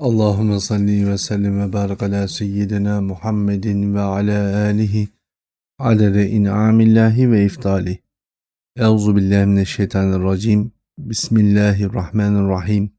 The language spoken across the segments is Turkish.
Allahümme salli ve sellim ve barik ala seyyidina Muhammedin ve ala alihi adede in'amillahi ve iftali. Euzu billahi mineşşeytanirracim. Bismillahirrahmanirrahim.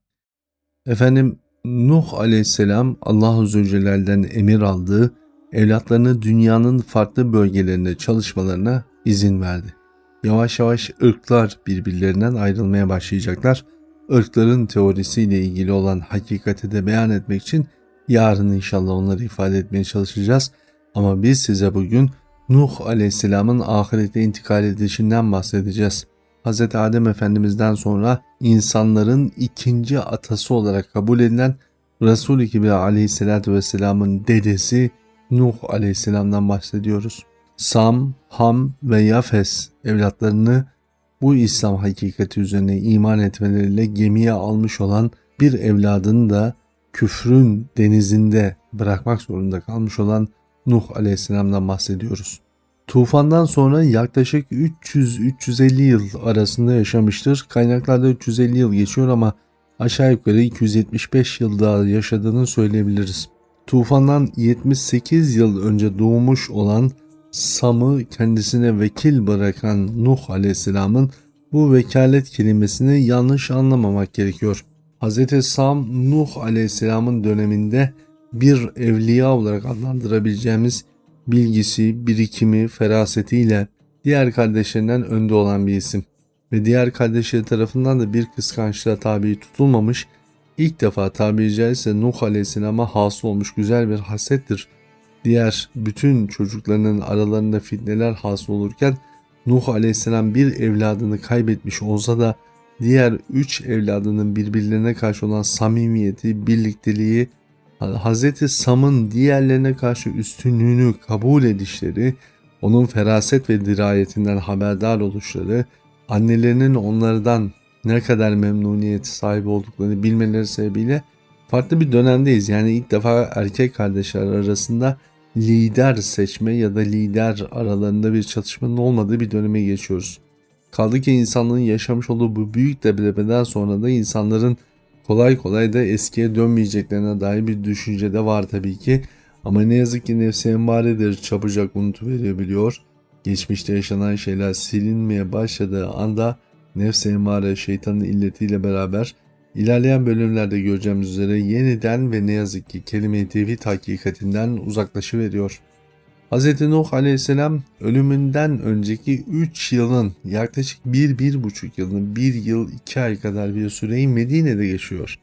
Efendim Nuh aleyhisselam Allah Azze ve Celle'den emir aldığı evlatlarını dünyanın farklı bölgelerinde çalışmalarına izin verdi. Yavaş yavaş ırklar birbirlerinden ayrılmaya başlayacaklar ırkların teorisiyle ilgili olan hakikati de beyan etmek için yarın inşallah onları ifade etmeye çalışacağız. Ama biz size bugün Nuh Aleyhisselam'ın ahirete intikal edişinden bahsedeceğiz. Hz. Adem Efendimiz'den sonra insanların ikinci atası olarak kabul edilen Resul-i Kibri Aleyhisselatü Vesselam'ın dedesi Nuh Aleyhisselam'dan bahsediyoruz. Sam, Ham ve Yafes evlatlarını bu İslam hakikati üzerine iman etmeleriyle gemiye almış olan bir evladını da küfrün denizinde bırakmak zorunda kalmış olan Nuh aleyhisselamdan bahsediyoruz. Tufandan sonra yaklaşık 300-350 yıl arasında yaşamıştır. Kaynaklarda 350 yıl geçiyor ama aşağı yukarı 275 yıl daha yaşadığını söyleyebiliriz. Tufandan 78 yıl önce doğmuş olan Sam'ı kendisine vekil bırakan Nuh Aleyhisselam'ın bu vekalet kelimesini yanlış anlamamak gerekiyor. Hz. Sam Nuh Aleyhisselam'ın döneminde bir evliya olarak adlandırabileceğimiz bilgisi, birikimi, ferasetiyle diğer kardeşlerinden önde olan bir isim ve diğer kardeşleri tarafından da bir kıskançlığa tabi tutulmamış, ilk defa tabiri caizse Nuh Aleyhisselam'a hasıl olmuş güzel bir hasettir diğer bütün çocuklarının aralarında fitneler hasıl olurken Nuh aleyhisselam bir evladını kaybetmiş olsa da diğer üç evladının birbirlerine karşı olan samimiyeti, birlikteliği, Hz. Sam'ın diğerlerine karşı üstünlüğünü kabul edişleri, onun feraset ve dirayetinden haberdar oluşları, annelerinin onlardan ne kadar memnuniyet sahibi olduklarını bilmeleri sebebiyle farklı bir dönemdeyiz. Yani ilk defa erkek kardeşler arasında lider seçme ya da lider aralarında bir çatışmanın olmadığı bir döneme geçiyoruz. Kaldı ki insanlığın yaşamış olduğu bu büyük depremden sonra da insanların kolay kolay da eskiye dönmeyeceklerine dair bir düşünce de var tabii ki. Ama ne yazık ki nefsi emmaredir çabucak unutuveriyor. Geçmişte yaşanan şeyler silinmeye başladığı anda nefsi emmare şeytanın illetiyle beraber İlerleyen bölümlerde göreceğimiz üzere yeniden ve ne yazık ki kelime-i tevhid hakikatinden uzaklaşıveriyor. Hz. Nuh aleyhisselam ölümünden önceki 3 yılın yaklaşık 1-1,5 yılın 1 yıl 2 ay kadar bir süreyi Medine'de geçiyor.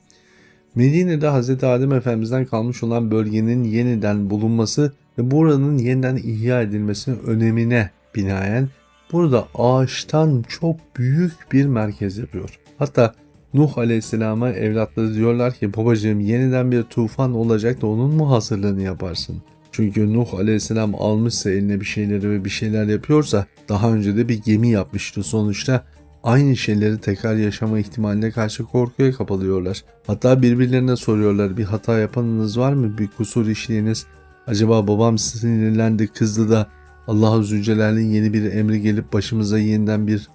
Medine'de Hz. Adem Efendimiz'den kalmış olan bölgenin yeniden bulunması ve buranın yeniden ihya edilmesinin önemine binaen burada ağaçtan çok büyük bir merkez yapıyor. Hatta Nuh Aleyhisselam'a evlatları diyorlar ki babacığım yeniden bir tufan olacak da onun mu hazırlığını yaparsın? Çünkü Nuh Aleyhisselam almışsa eline bir şeyleri ve bir şeyler yapıyorsa daha önce de bir gemi yapmıştı sonuçta aynı şeyleri tekrar yaşama ihtimaline karşı korkuya kapalıyorlar. Hatta birbirlerine soruyorlar bir hata yapanınız var mı? Bir kusur işleyiniz. Acaba babam sinirlendi kızdı da Allah Azze Celle'nin yeni bir emri gelip başımıza yeniden bir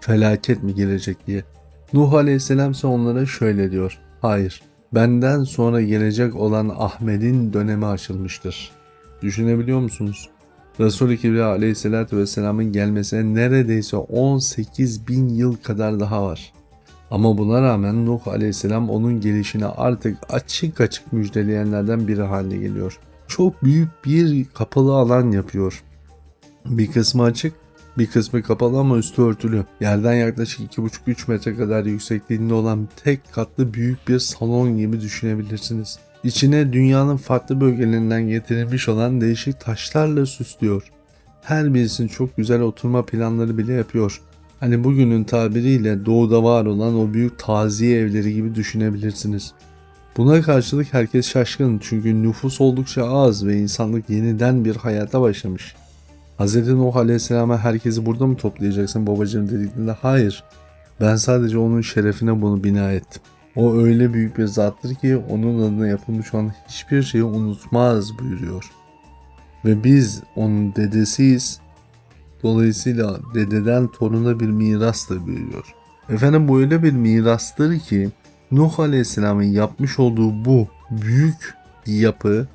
felaket mi gelecek diye. Nuh Aleyhisselam ise onlara şöyle diyor. Hayır, benden sonra gelecek olan Ahmet'in dönemi açılmıştır. Düşünebiliyor musunuz? Resul-i Kibriya Aleyhisselatü Vesselam'ın gelmesine neredeyse 18 bin yıl kadar daha var. Ama buna rağmen Nuh Aleyhisselam onun gelişini artık açık açık müjdeleyenlerden biri haline geliyor. Çok büyük bir kapalı alan yapıyor. Bir kısmı açık, bir kısmı kapalı ama üstü örtülü. Yerden yaklaşık 2,5-3 metre kadar yüksekliğinde olan tek katlı büyük bir salon gibi düşünebilirsiniz. İçine dünyanın farklı bölgelerinden getirilmiş olan değişik taşlarla süslüyor. Her birisinin çok güzel oturma planları bile yapıyor. Hani bugünün tabiriyle doğuda var olan o büyük taziye evleri gibi düşünebilirsiniz. Buna karşılık herkes şaşkın çünkü nüfus oldukça az ve insanlık yeniden bir hayata başlamış. Hz. Nuh Aleyhisselam'a herkesi burada mı toplayacaksın babacığım dediklerinde hayır. Ben sadece onun şerefine bunu bina ettim. O öyle büyük bir zattır ki onun adına yapılmış olan hiçbir şeyi unutmaz buyuruyor. Ve biz onun dedesiyiz. Dolayısıyla dededen toruna bir miras da buyuruyor. Efendim bu öyle bir mirastır ki Nuh Aleyhisselam'ın yapmış olduğu bu büyük yapı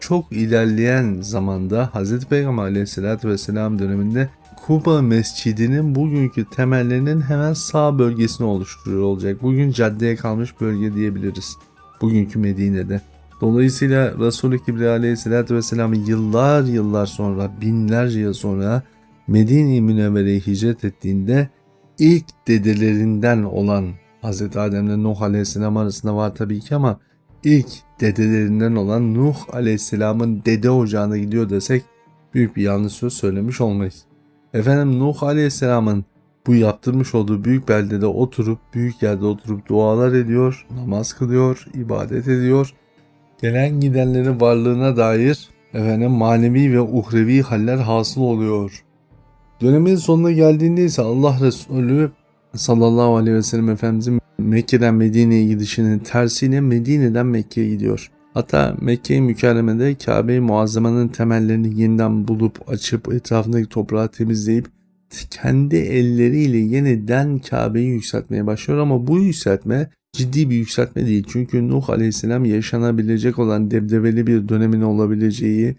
çok ilerleyen zamanda Hz. Peygamber Aleyhisselatü Vesselam döneminde Kuba Mescidi'nin bugünkü temellerinin hemen sağ bölgesini oluşturuyor olacak. Bugün caddeye kalmış bölge diyebiliriz. Bugünkü Medine'de. Dolayısıyla Resul-i Kibriya Aleyhisselatü Vesselam yıllar yıllar sonra, binlerce yıl sonra Medine-i Münevvere'ye hicret ettiğinde ilk dedelerinden olan Hz. Adem'le Nuh Aleyhisselam arasında var tabii ki ama ilk dedelerinden olan Nuh Aleyhisselam'ın dede ocağına gidiyor desek büyük bir yanlış söz söylemiş olmayız. Efendim Nuh Aleyhisselam'ın bu yaptırmış olduğu büyük beldede oturup, büyük yerde oturup dualar ediyor, namaz kılıyor, ibadet ediyor. Gelen gidenlerin varlığına dair efendim manevi ve uhrevi haller hasıl oluyor. Dönemin sonuna geldiğinde ise Allah Resulü sallallahu aleyhi ve sellem Efendimizin Mekke'den Medine'ye gidişinin tersiyle Medine'den Mekke'ye gidiyor. Hatta Mekke-i Mükerreme'de Kabe-i Muazzama'nın temellerini yeniden bulup açıp etrafındaki toprağı temizleyip kendi elleriyle yeniden Kabe'yi yükseltmeye başlıyor ama bu yükseltme ciddi bir yükseltme değil. Çünkü Nuh Aleyhisselam yaşanabilecek olan debdebeli bir dönemin olabileceği,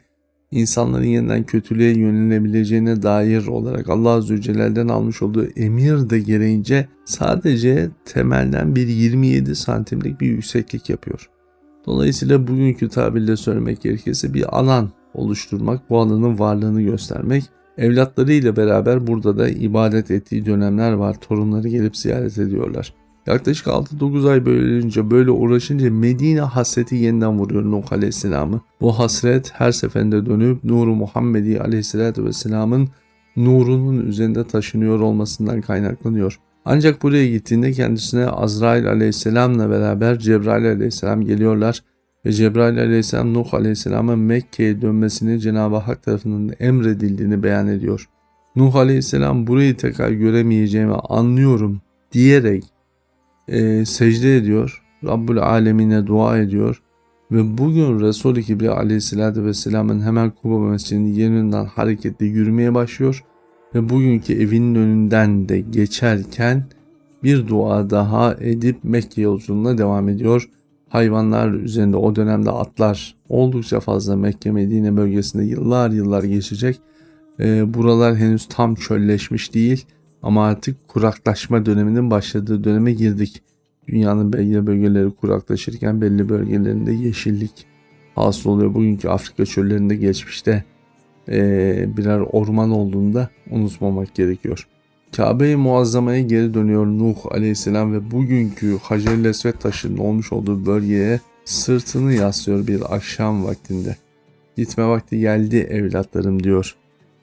insanların yeniden kötülüğe yönelebileceğine dair olarak Allah Azze Celle'den almış olduğu emir de gereğince sadece temelden bir 27 santimlik bir yükseklik yapıyor. Dolayısıyla bugünkü tabirle söylemek gerekirse bir alan oluşturmak, bu alanın varlığını göstermek. Evlatlarıyla beraber burada da ibadet ettiği dönemler var. Torunları gelip ziyaret ediyorlar. Yaklaşık 6-9 ay böylece böyle uğraşınca Medine hasreti yeniden vuruyor Nuh Aleyhisselam'ı. Bu hasret her seferinde dönüp Nuru Muhammedi Aleyhisselatü Vesselam'ın nurunun üzerinde taşınıyor olmasından kaynaklanıyor. Ancak buraya gittiğinde kendisine Azrail aleyhisselamla beraber Cebrail aleyhisselam geliyorlar ve Cebrail aleyhisselam Nuh aleyhisselamın Mekke'ye dönmesini Cenab-ı Hak tarafından emredildiğini beyan ediyor. Nuh aleyhisselam burayı tekrar göremeyeceğimi anlıyorum diyerek e, secde ediyor. Rabbul alemine dua ediyor. Ve bugün Resul-i Kibriya aleyhisselatü vesselamın hemen Kuba mescidinin yerinden hareketle yürümeye başlıyor ve bugünkü evinin önünden de geçerken bir dua daha edip Mekke yolculuğuna devam ediyor. Hayvanlar üzerinde o dönemde atlar oldukça fazla Mekke Medine bölgesinde yıllar yıllar geçecek. E, buralar henüz tam çölleşmiş değil ama artık kuraklaşma döneminin başladığı döneme girdik. Dünyanın belli bölgeleri kuraklaşırken belli bölgelerinde yeşillik hasıl oluyor. Bugünkü Afrika çöllerinde geçmişte e, birer orman olduğunda unutmamak gerekiyor. Kabe-i Muazzama'ya geri dönüyor Nuh aleyhisselam ve bugünkü Hacer-i Lesvet taşının olmuş olduğu bölgeye sırtını yaslıyor bir akşam vaktinde. Gitme vakti geldi evlatlarım diyor.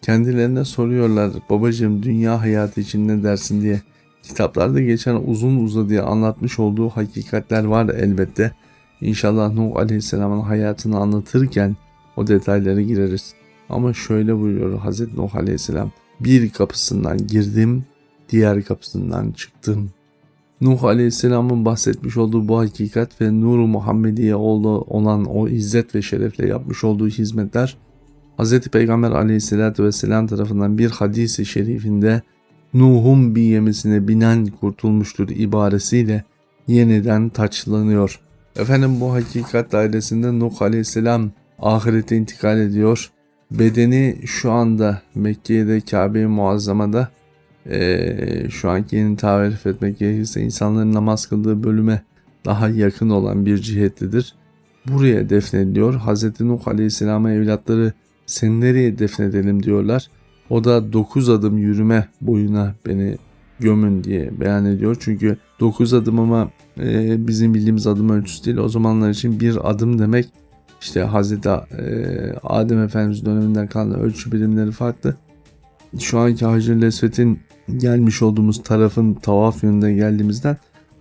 Kendilerine soruyorlar babacığım dünya hayatı için ne dersin diye. Kitaplarda geçen uzun uzadıya anlatmış olduğu hakikatler var elbette. İnşallah Nuh Aleyhisselam'ın hayatını anlatırken o detaylara gireriz. Ama şöyle buyuruyor Hazreti Nuh Aleyhisselam. Bir kapısından girdim, diğer kapısından çıktım. Nuh Aleyhisselam'ın bahsetmiş olduğu bu hakikat ve Nur-u Muhammediye olan o izzet ve şerefle yapmış olduğu hizmetler Hz. Peygamber aleyhissalatü vesselam tarafından bir hadisi şerifinde Nuh'un bir yemisine binen kurtulmuştur ibaresiyle yeniden taçlanıyor. Efendim bu hakikat dairesinde Nuh aleyhisselam ahirete intikal ediyor. Bedeni şu anda Mekke'de Kabe-i Muazzama'da e, şu anki yeni tarif etmek gerekirse insanların namaz kıldığı bölüme daha yakın olan bir cihetlidir. Buraya defnediliyor. Hz. Nuh Aleyhisselam'a evlatları seni nereye defnedelim diyorlar. O da 9 adım yürüme boyuna beni gömün diye beyan ediyor. Çünkü 9 adım ama e, bizim bildiğimiz adım ölçüsü değil. O zamanlar için bir adım demek işte Hazreti e, Adem Efendimiz döneminden kalan ölçü birimleri farklı. Şu anki Hacer Lesvet'in gelmiş olduğumuz tarafın tavaf yönünde geldiğimizden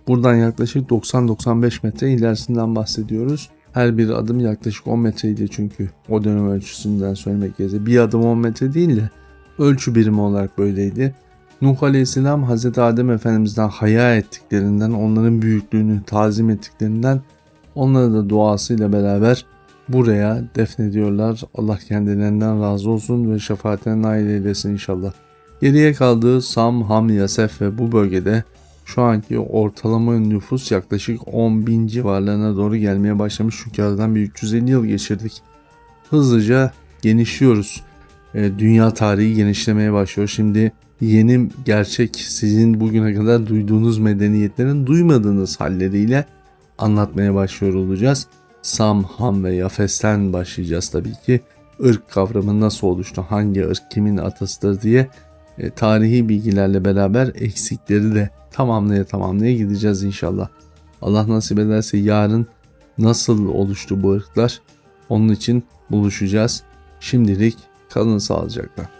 buradan yaklaşık 90-95 metre ilerisinden bahsediyoruz. Her bir adım yaklaşık 10 metreydi çünkü o dönem ölçüsünden söylemek gerekirse. Bir adım 10 metre değil de ölçü birimi olarak böyleydi. Nuh Aleyhisselam Hz. Adem Efendimiz'den haya ettiklerinden, onların büyüklüğünü tazim ettiklerinden, onlara da duasıyla beraber buraya defnediyorlar. Allah kendilerinden razı olsun ve şefaatine nail eylesin inşallah. Geriye kaldığı Sam, Ham, Yasef ve bu bölgede Şu anki ortalama nüfus yaklaşık 10 bin civarlarına doğru gelmeye başlamış. Çünkü aradan bir 350 yıl geçirdik. Hızlıca genişliyoruz. E, dünya tarihi genişlemeye başlıyor. Şimdi yeni gerçek sizin bugüne kadar duyduğunuz medeniyetlerin duymadığınız halleriyle anlatmaya başlıyor olacağız. Sam, Ham ve Yafes'ten başlayacağız tabii ki. Irk kavramı nasıl oluştu, hangi ırk kimin atasıdır diye e, tarihi bilgilerle beraber eksikleri de tamamlaya tamamlaya gideceğiz inşallah. Allah nasip ederse yarın nasıl oluştu bu ırklar onun için buluşacağız. Şimdilik kalın sağlıcakla.